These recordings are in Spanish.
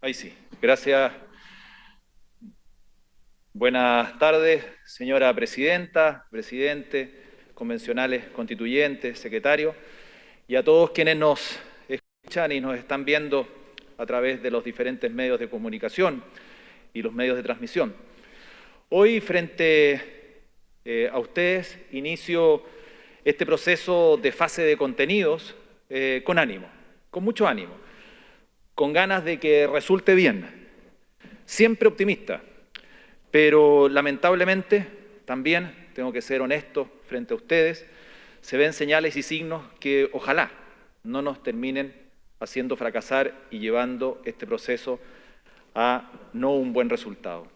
Ahí sí. Gracias. Buenas tardes, señora presidenta, presidente, convencionales constituyentes, secretario, y a todos quienes nos escuchan y nos están viendo a través de los diferentes medios de comunicación y los medios de transmisión. Hoy, frente eh, a ustedes, inicio este proceso de fase de contenidos eh, con ánimo, con mucho ánimo, con ganas de que resulte bien, siempre optimista, pero lamentablemente también tengo que ser honesto frente a ustedes, se ven señales y signos que ojalá no nos terminen haciendo fracasar y llevando este proceso a no un buen resultado.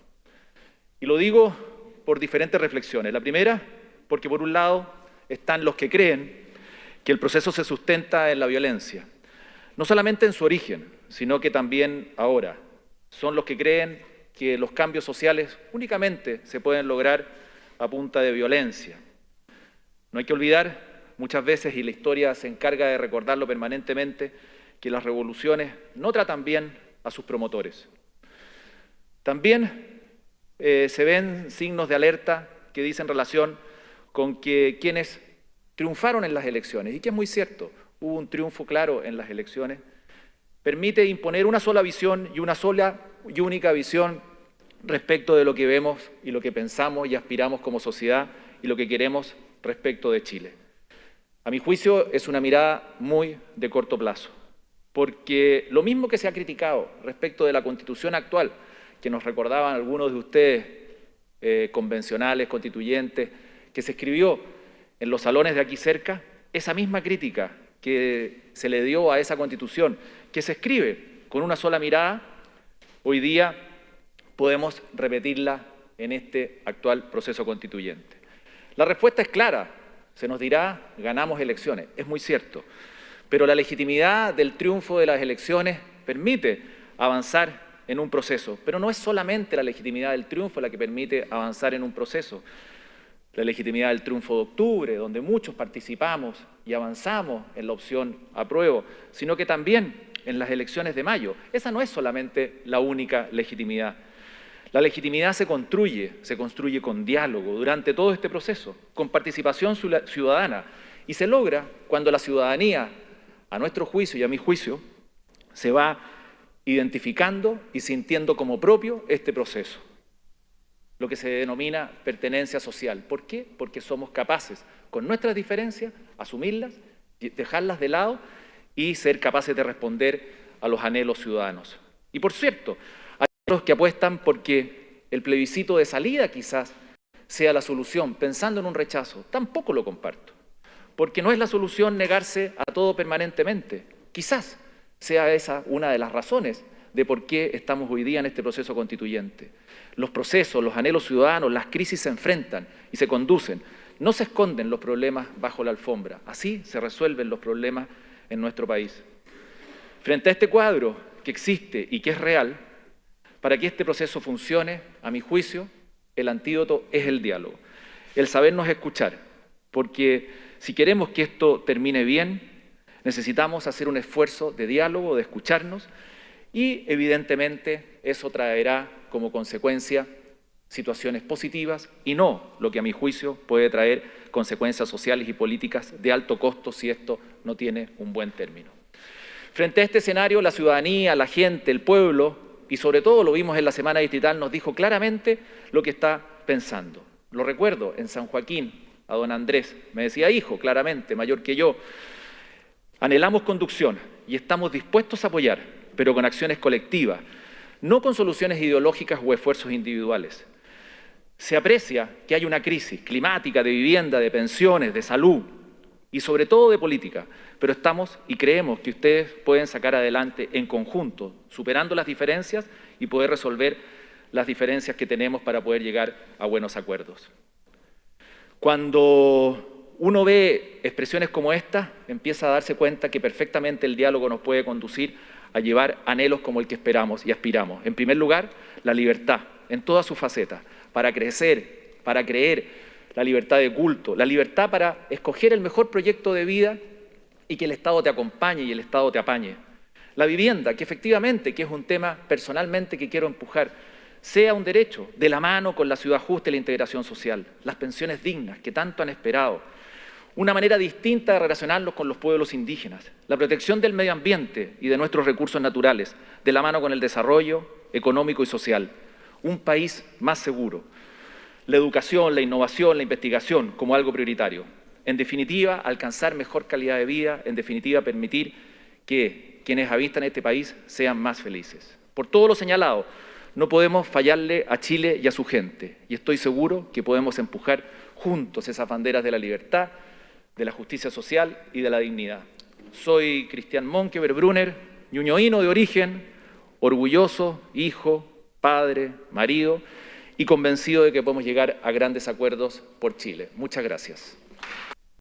Y lo digo por diferentes reflexiones. La primera, porque por un lado están los que creen que el proceso se sustenta en la violencia, no solamente en su origen, sino que también ahora. Son los que creen que los cambios sociales únicamente se pueden lograr a punta de violencia. No hay que olvidar, muchas veces, y la historia se encarga de recordarlo permanentemente, que las revoluciones no tratan bien a sus promotores. También eh, se ven signos de alerta que dicen relación con que quienes triunfaron en las elecciones, y que es muy cierto, hubo un triunfo claro en las elecciones, permite imponer una sola visión y una sola y única visión respecto de lo que vemos y lo que pensamos y aspiramos como sociedad y lo que queremos respecto de Chile. A mi juicio es una mirada muy de corto plazo, porque lo mismo que se ha criticado respecto de la Constitución actual, que nos recordaban algunos de ustedes, eh, convencionales, constituyentes, que se escribió en los salones de aquí cerca, esa misma crítica que se le dio a esa Constitución, que se escribe con una sola mirada, hoy día podemos repetirla en este actual proceso constituyente. La respuesta es clara, se nos dirá, ganamos elecciones, es muy cierto, pero la legitimidad del triunfo de las elecciones permite avanzar en un proceso, pero no es solamente la legitimidad del triunfo la que permite avanzar en un proceso, la legitimidad del triunfo de octubre, donde muchos participamos y avanzamos en la opción apruebo, sino que también en las elecciones de mayo. Esa no es solamente la única legitimidad. La legitimidad se construye, se construye con diálogo durante todo este proceso, con participación ciudadana, y se logra cuando la ciudadanía, a nuestro juicio y a mi juicio, se va identificando y sintiendo como propio este proceso lo que se denomina pertenencia social. ¿Por qué? Porque somos capaces, con nuestras diferencias, asumirlas, dejarlas de lado y ser capaces de responder a los anhelos ciudadanos. Y por cierto, hay otros que apuestan porque el plebiscito de salida quizás sea la solución, pensando en un rechazo. Tampoco lo comparto, porque no es la solución negarse a todo permanentemente. Quizás sea esa una de las razones de por qué estamos hoy día en este proceso constituyente. Los procesos, los anhelos ciudadanos, las crisis se enfrentan y se conducen. No se esconden los problemas bajo la alfombra. Así se resuelven los problemas en nuestro país. Frente a este cuadro que existe y que es real, para que este proceso funcione, a mi juicio, el antídoto es el diálogo, el sabernos escuchar, porque si queremos que esto termine bien, necesitamos hacer un esfuerzo de diálogo, de escucharnos, y evidentemente eso traerá como consecuencia situaciones positivas y no lo que a mi juicio puede traer consecuencias sociales y políticas de alto costo si esto no tiene un buen término. Frente a este escenario, la ciudadanía, la gente, el pueblo, y sobre todo lo vimos en la Semana Distrital, nos dijo claramente lo que está pensando. Lo recuerdo en San Joaquín, a don Andrés, me decía, hijo, claramente, mayor que yo, anhelamos conducción y estamos dispuestos a apoyar, pero con acciones colectivas, no con soluciones ideológicas o esfuerzos individuales. Se aprecia que hay una crisis climática, de vivienda, de pensiones, de salud y sobre todo de política, pero estamos y creemos que ustedes pueden sacar adelante en conjunto, superando las diferencias y poder resolver las diferencias que tenemos para poder llegar a buenos acuerdos. Cuando uno ve expresiones como esta, empieza a darse cuenta que perfectamente el diálogo nos puede conducir a llevar anhelos como el que esperamos y aspiramos. En primer lugar, la libertad, en todas sus facetas, para crecer, para creer, la libertad de culto, la libertad para escoger el mejor proyecto de vida y que el Estado te acompañe y el Estado te apañe. La vivienda, que efectivamente, que es un tema personalmente que quiero empujar, sea un derecho de la mano con la ciudad justa y la integración social. Las pensiones dignas, que tanto han esperado. Una manera distinta de relacionarnos con los pueblos indígenas. La protección del medio ambiente y de nuestros recursos naturales, de la mano con el desarrollo económico y social. Un país más seguro. La educación, la innovación, la investigación como algo prioritario. En definitiva, alcanzar mejor calidad de vida, en definitiva, permitir que quienes habitan este país sean más felices. Por todo lo señalado, no podemos fallarle a Chile y a su gente, y estoy seguro que podemos empujar juntos esas banderas de la libertad, de la justicia social y de la dignidad. Soy Cristian Monkever Brunner, ñuñoíno de origen, orgulloso, hijo, padre, marido, y convencido de que podemos llegar a grandes acuerdos por Chile. Muchas gracias.